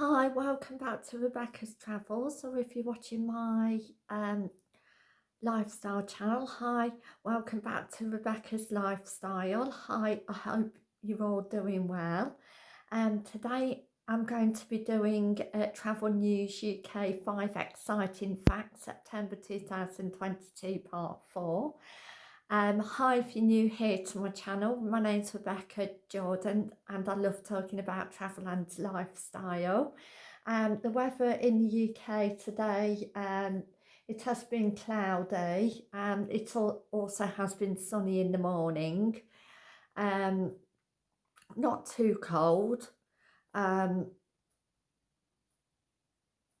Hi, welcome back to Rebecca's Travels, or if you're watching my um, lifestyle channel, hi, welcome back to Rebecca's Lifestyle. Hi, I hope you're all doing well. And um, today I'm going to be doing uh, Travel News UK 5 Exciting Facts, September 2022, Part 4. Um, hi if you're new here to my channel, my name's Rebecca Jordan and I love talking about travel and lifestyle. Um, the weather in the UK today, um, it has been cloudy and it also has been sunny in the morning. Um, not too cold. Um,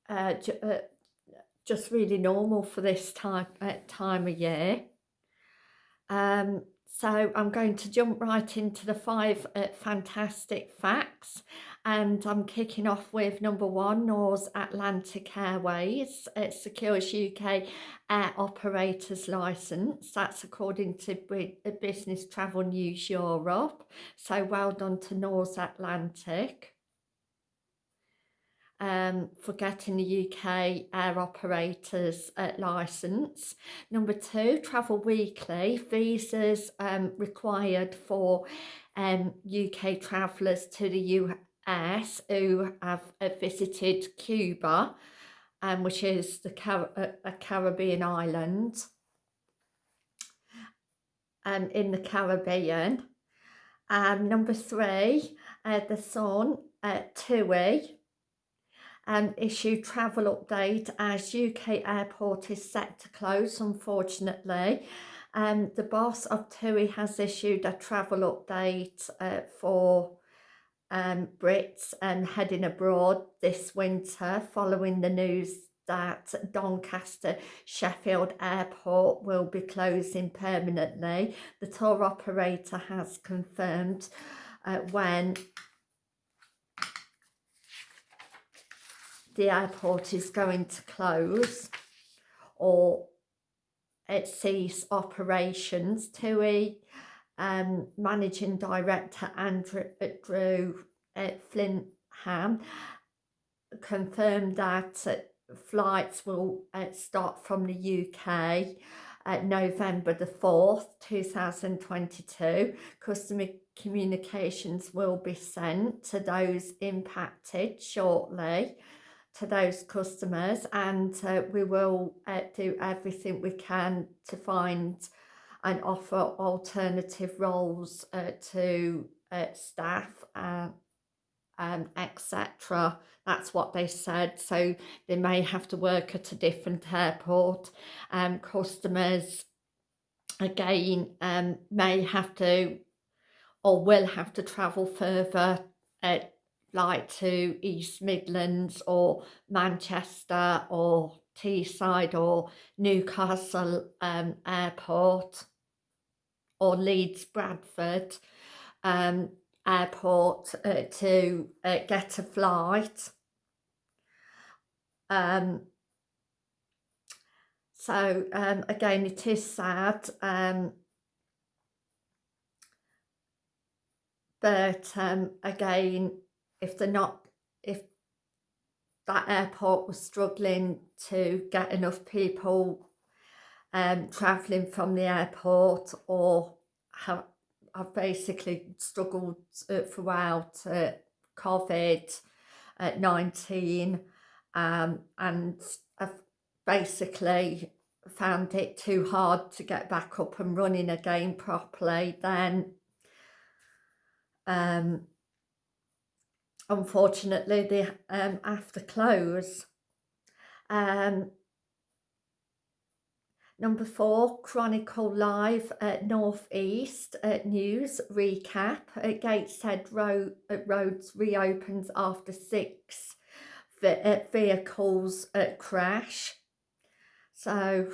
uh, uh, just really normal for this time, uh, time of year. Um, so I'm going to jump right into the five uh, fantastic facts and I'm kicking off with number one, Norse Atlantic Airways. It secures UK air operators licence. That's according to uh, Business Travel News Europe. So well done to Norse Atlantic um, for getting the UK air operators uh, licence. Number two, Travel Weekly, visas um, required for um, UK travellers to the US who have uh, visited Cuba, um, which is the Car a Caribbean island um, in the Caribbean. Um, number three, uh, The Sun, uh, TUI, um, issue travel update as UK airport is set to close unfortunately. Um, the boss of TUI has issued a travel update uh, for um, Brits and heading abroad this winter following the news that Doncaster Sheffield Airport will be closing permanently. The tour operator has confirmed uh, when the airport is going to close or it cease operations. TUI um, Managing Director Andrew Drew uh, Flintham confirmed that uh, flights will uh, start from the UK at November the 4th 2022 customer communications will be sent to those impacted shortly to those customers and uh, we will uh, do everything we can to find and offer alternative roles uh, to uh, staff uh, um, etc that's what they said. So they may have to work at a different airport. Um, customers again um, may have to or will have to travel further uh, like to East Midlands or Manchester or Teesside or Newcastle um, Airport or Leeds Bradford um, Airport uh, to uh, get a flight. Um, so um, again, it is sad. Um, but um, again, if they're not, if that airport was struggling to get enough people um, travelling from the airport or have, I've basically struggled uh, throughout uh, COVID-19 um, and I've basically found it too hard to get back up and running again properly, then um, unfortunately they um, have to close. Um, number four, Chronicle Live at North East uh, News recap. Uh, Gateshead Road, Roads reopens after six uh, vehicles uh, crash. So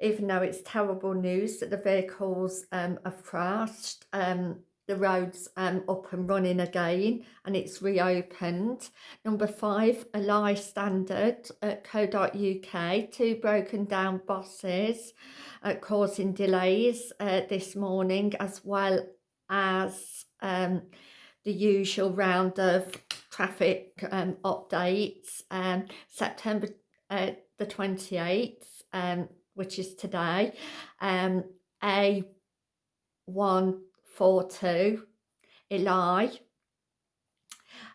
even though it's terrible news that the vehicles um, have crashed, um, the roads um, up and running again and it's reopened. Number five, Ally Standard at co.uk, two broken down buses uh, causing delays uh, this morning as well as um, the usual round of traffic um, updates. Um, September uh, the 28th, um, which is today, um, A142 Ely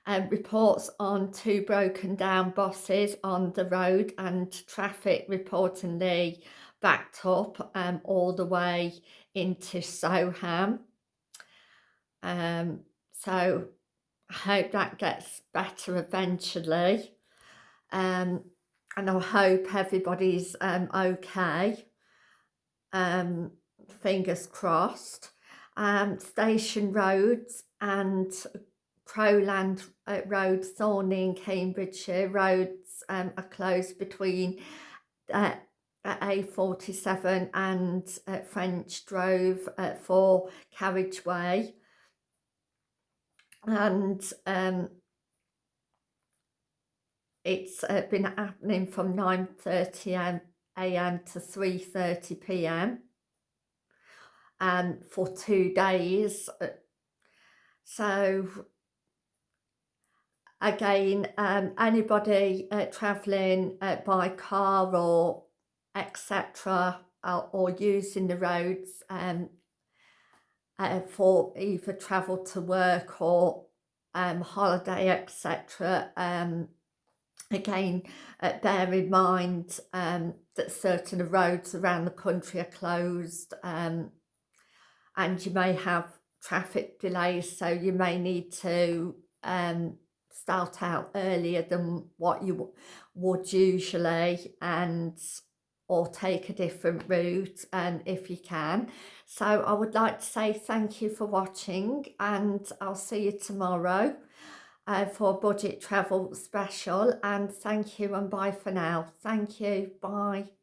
um, reports on two broken down buses on the road and traffic reportedly backed up um, all the way into Soham. Um, so I hope that gets better eventually. Um, and I hope everybody's um, okay. Um, fingers crossed. Um, station roads and Crowland uh, Road, Thorney Cambridgeshire roads um, are closed between uh, A47 and uh, French Drove uh, for carriageway and um, it's uh, been happening from 9.30 a.m. to 3.30 p.m. Um, for two days. So again, um, anybody uh, travelling uh, by car or etc. Uh, or using the roads um, uh, for either travel to work or um, holiday, etc. Um, again, uh, bear in mind um, that certain roads around the country are closed um, and you may have traffic delays, so you may need to um, start out earlier than what you would usually and or take a different route and um, if you can. So I would like to say thank you for watching and I'll see you tomorrow uh, for budget travel special and thank you and bye for now. Thank you. Bye